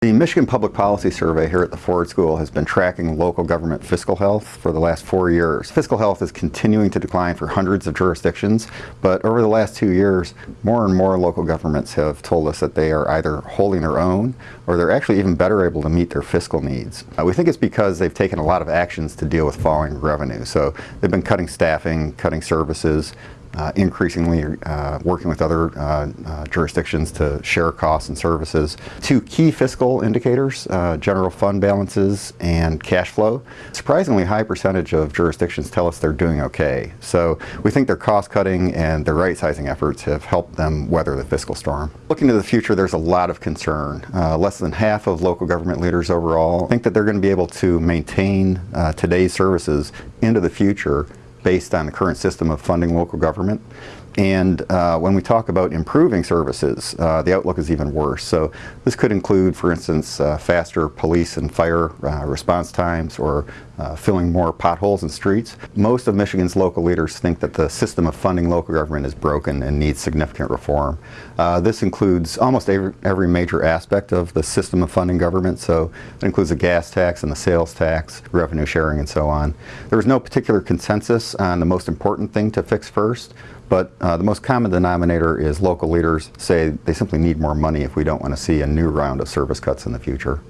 The Michigan Public Policy Survey here at the Ford School has been tracking local government fiscal health for the last four years. Fiscal health is continuing to decline for hundreds of jurisdictions, but over the last two years, more and more local governments have told us that they are either holding their own or they're actually even better able to meet their fiscal needs. Uh, we think it's because they've taken a lot of actions to deal with falling revenue. So they've been cutting staffing, cutting services, uh, increasingly uh, working with other uh, uh, jurisdictions to share costs and services. Two key fiscal indicators, uh, general fund balances and cash flow. Surprisingly high percentage of jurisdictions tell us they're doing okay. So we think their cost cutting and their right sizing efforts have helped them weather the fiscal storm. Looking to the future, there's a lot of concern. less than half of local government leaders overall think that they're going to be able to maintain today's services into the future based on the current system of funding local government. And uh, when we talk about improving services, uh, the outlook is even worse. So this could include, for instance, uh, faster police and fire uh, response times or uh, filling more potholes in streets. Most of Michigan's local leaders think that the system of funding local government is broken and needs significant reform. Uh, this includes almost every, every, major aspect of the system of funding government. So it includes the gas tax and the sales tax, revenue sharing and so on. There was no particular consensus on the most important thing to fix first. But uh, the most common denominator is local leaders say they simply need more money if we don't want to see a new round of service cuts in the future.